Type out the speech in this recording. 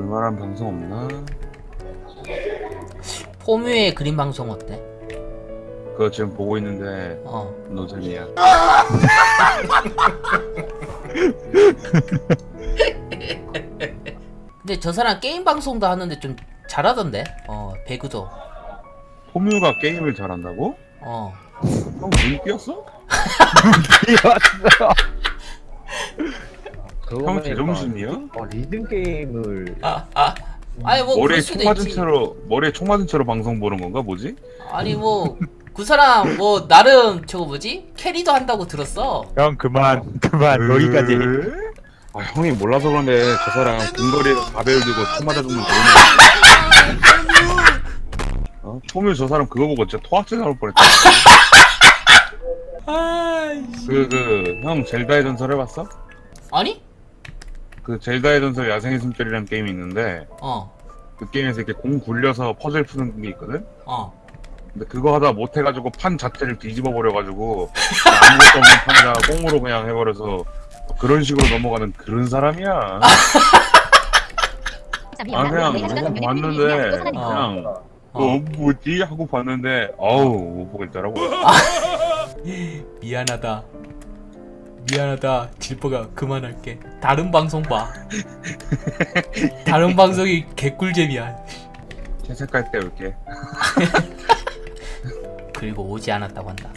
볼만한 방송 없나? 포뮤의 그림 방송 어때? 그거 지금 보고 있는데 어. 노잼이야. 근데 저 사람 게임 방송도 하는데 좀 잘하던데? 어, 배그도. 포뮤가 게임을 잘한다고? 어. 형눈 띄었어? 형 제정신이야? 어, 리듬 게임을 아, 아. 아니 뭐 머리에 그럴 총 수도 맞은 있지. 채로 머리에 총 맞은 채로 방송 보는 건가 뭐지? 아니 뭐 그 사람 뭐 나름 저거 뭐지? 캐리도 한다고 들었어. 형 그만 그만 여기까지 으? 아 형이 몰라서 그런데 저 사람 근거리에서 가벨 들고 총 맞아 죽는 거네. 어? 포뮤 저 사람 그거 보고 진짜 토악질 나올 뻔했다. 그그 형 젤다의 전설 해봤어? 아니? 그 젤다의 전설 야생의 숨결이라는 게임이 있는데 어. 그 게임에서 이렇게 공 굴려서 퍼즐 푸는 게 있거든? 어. 근데 그거 하다 못해가지고 판 자체를 뒤집어 버려가지고 아무것도 없는 판에다가 꽁으로 그냥 해버려서 그런 식으로 넘어가는 그런 사람이야. 아 그냥 그냥 봤는데 그냥 어 뭐지 하고 봤는데 어우 못 보겠더라고. 미안하다. 미안하다. 질퍼가 그만할게. 다른 방송 봐. 다른 방송이 개꿀잼이야. 채색할 때 올게. 그리고 오지 않았다고 한다.